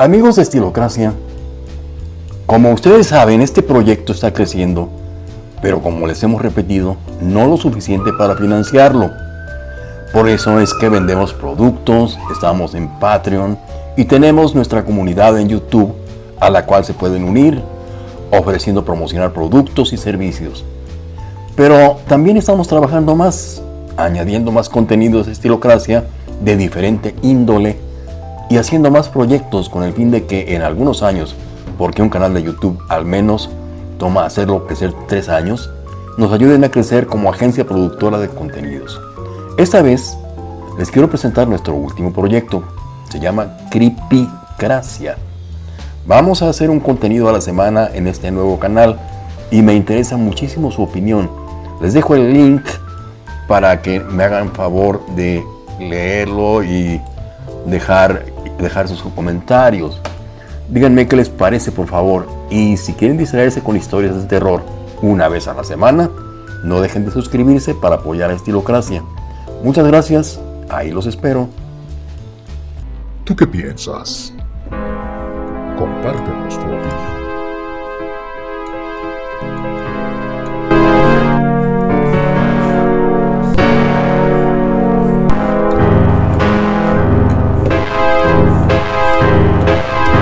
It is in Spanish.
Amigos de Estilocracia, como ustedes saben, este proyecto está creciendo, pero como les hemos repetido, no lo suficiente para financiarlo. Por eso es que vendemos productos, estamos en Patreon y tenemos nuestra comunidad en YouTube a la cual se pueden unir, ofreciendo promocionar productos y servicios. Pero también estamos trabajando más, añadiendo más contenidos de estilocracia de diferente índole y haciendo más proyectos con el fin de que en algunos años, porque un canal de YouTube al menos toma hacerlo crecer tres años, nos ayuden a crecer como agencia productora de contenidos. Esta vez les quiero presentar nuestro último proyecto. Se llama Creepycracia. Vamos a hacer un contenido a la semana en este nuevo canal y me interesa muchísimo su opinión. Les dejo el link para que me hagan favor de leerlo y dejar, dejar sus comentarios. Díganme qué les parece por favor y si quieren distraerse con historias de terror una vez a la semana, no dejen de suscribirse para apoyar a Estilocracia. Muchas gracias, ahí los espero. ¿Tú qué piensas? Compártenos tu opinión.